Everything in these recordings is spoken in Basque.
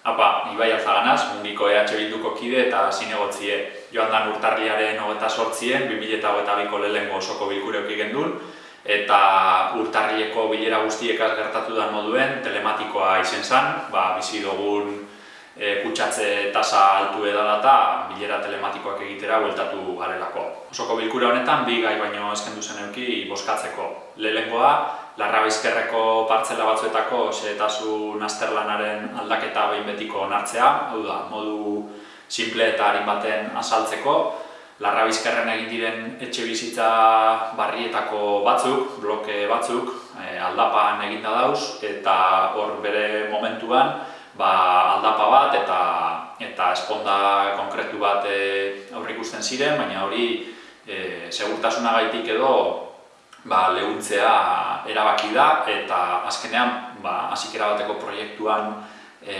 Apa, Ibai Alzaganaz, mungiko EH Bilduko kide eta zinegotzie. Joan dan urtarriaren hogeta sortzien, 2008ko lehenko osoko bilkureok gendun, eta urtarrieko bilera guztiekaz gertatu da moduen telematikoa izen zen, ba, bizi dugun e, kutsatze tasa altu edala eta bilera telematikoak egitera bueltatu garelako. Osoko bilkura honetan bi gai baino eskendu zen euki boskatzeko. Lehenkoa, larra bizkerreko partzela batzuetako xehetasun azterlanaren aldaketa behin betiko onartzea, hau da, modu simple eta harin baten azaltzeko, larra bizkerren egin diren etxe bizitza barrietako batzuk, bloke batzuk, e, aldapan eginda dauz, eta hor bere momentuan ba, aldapa bat eta eta esponda konkretu bat e, aurrikusten ziren, baina hori e, segurtasuna gaitik edo ba, lehuntzea erabaki da eta azkenean ba, azikera bateko proiektuan e,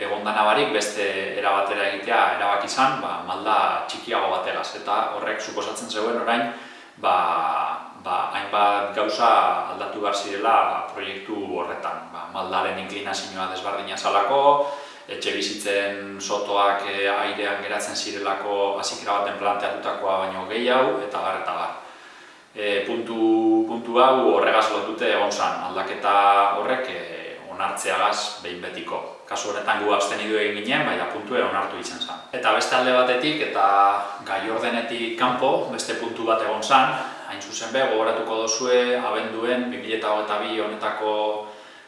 egondana barik beste erabatera egitea erabaki izan ba, malda txikiago bategaz eta horrek suposatzen zegoen orain ba, ba, hainbat gauza aldatu behar zirela proiektu horretan. Ba, maldaren inklinazioa desbardina zalako, etxe bizitzen sotoak e, airean geratzen zirelako azikera baten planteatutakoa baino gehiago eta gar eta gar e, puntu, puntu hau horregaz lotute egon zan, aldaketa horrek e, onartzeagaz behin betiko. Kasu horretan gu azten idu egin ginen, baina puntu onartu izan zen. Eta beste alde batetik eta gai ordenetik kanpo beste puntu bat egon zan, hain zuzen be, gogoratuko dozue, abenduen 2008 honetako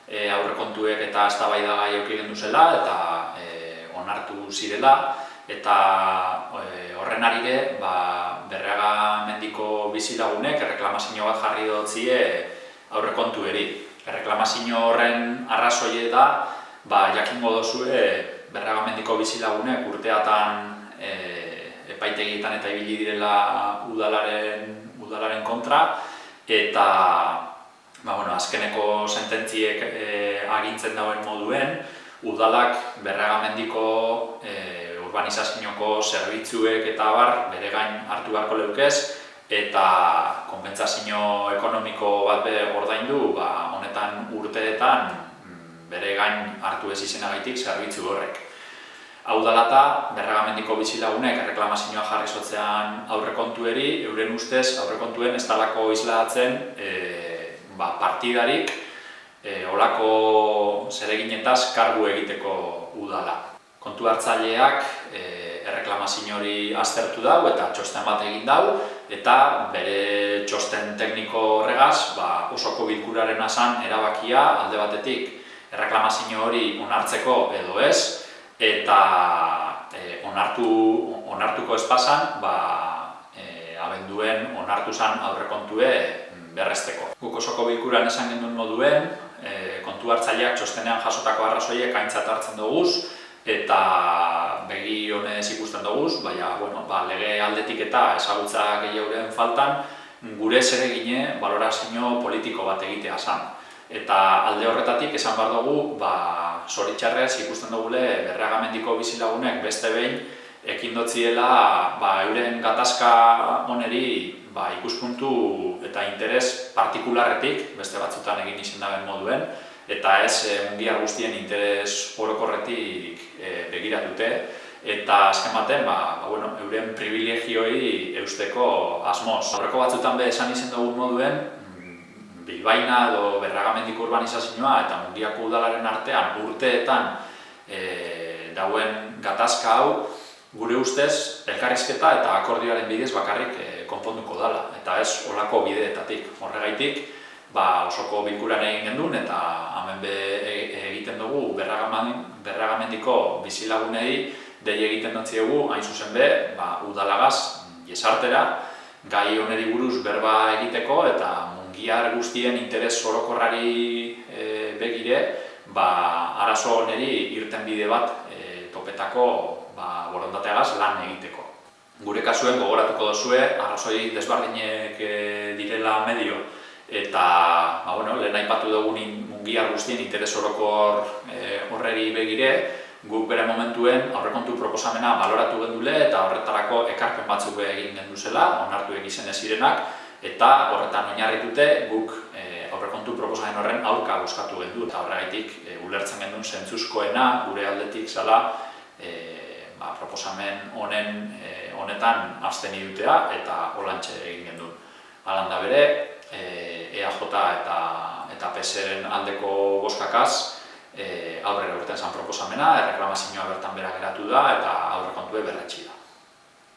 e, aurrekontuek eta eztabaida gai auki zela eta e, onartu zirela, eta e, horren arire ba, berreaga mendiko bizilagunek erreklamazio bat jarri dutzie aurrekontu eri. Erreklamazio horren arrazoie da, ba, jakingo dozue berreaga mendiko bizilagunek urteatan e, epaitegietan eta ibili direla udalaren, udalaren kontra, eta ba, bueno, azkeneko sententziek e, agintzen dauen moduen, udalak berregamendiko e, urbanizazioko zerbitzuek eta bar bere gain hartu beharko leukez eta konpentsazio ekonomiko bat be ordaindu, ba honetan urteetan mm, bere gain hartu ez izenagaitik zerbitzu horrek. Hau dela eta berragamendiko bizilagunek erreklamazioa jarri sotzean aurrekontueri, euren ustez aurrekontuen ez talako izlatzen e, ba, partidarik e, olako zereginetaz kargu egiteko udala. Kontu hartzaileak e, erreklamazio hori aztertu dau eta txosten bat egin dau eta bere txosten tekniko horregaz ba, osoko bilkuraren asan erabakia alde batetik erreklamazio hori onartzeko edo ez eta e, onartu, onartuko espasan ba, e, abenduen onartu zan aurrekontue berrezteko. Guk osoko bilkuran esan gendun moduen, e, kontu hartzaileak txostenean jasotako arrazoiek aintzat hartzen duguz, eta begi honez ikusten dugu, baina bueno, ba, lege aldetik eta ezagutza gehiagoren faltan gure zere gine balorazio politiko bat egitea zan. Eta alde horretatik esan behar dugu, ba, zoritxarrez ikusten dugule berreagamendiko bizilagunek beste behin ekin dotziela ba, euren gatazka oneri ba, ikuspuntu eta interes partikularretik, beste batzutan egin izin moduen, eta ez e, mundiar guztien interes orokorretik e, begiratute eta azken baten, ba, ba, bueno, euren privilegioi eusteko asmoz. Horreko batzutan be esan izen dugun moduen, Bilbaina edo berragamendiko urbanizazioa eta mundiako udalaren artean urteetan e, dauen gatazka hau gure ustez elkarrizketa eta akordioaren bidez bakarrik e, konponduko dala eta ez olako bideetatik. Horregaitik, ba, osoko bilkuran egin gendun eta hemen be e, egiten dugu berragamendiko bizilagunei dei egiten dutziegu hain zuzen be, ba, udalagaz jesartera, gai oneri buruz berba egiteko eta mungiar guztien interes orokorrari e, begire, ba, arazo oneri irten bide bat e, topetako ba, borondateagaz lan egiteko. Gure kasuen gogoratuko duzue, arrazoi desbardinek e, direla medio, eta ba, bueno, lehen aipatu dugun mungiar guztien interes orokor e, horreri begire, guk bere momentuen aurrekontu proposamena baloratu gendule eta horretarako ekarpen batzuk egin genduzela, onartu egizen ez zirenak, eta horretan oinarritute guk e, aurrekontu proposamen horren aurka buskatu gendu eta horregaitik e, ulertzen gendun zentzuzkoena gure aldetik zala e, ba, proposamen honen e, honetan azten idutea eta holantxe egin gendun. Alan da bere, e, EAJ eta, eta PSren aldeko boskakaz, e, aurrera urten zan proposamena, erreklamazioa bertan bera geratu da eta aurrekontue berretxi da.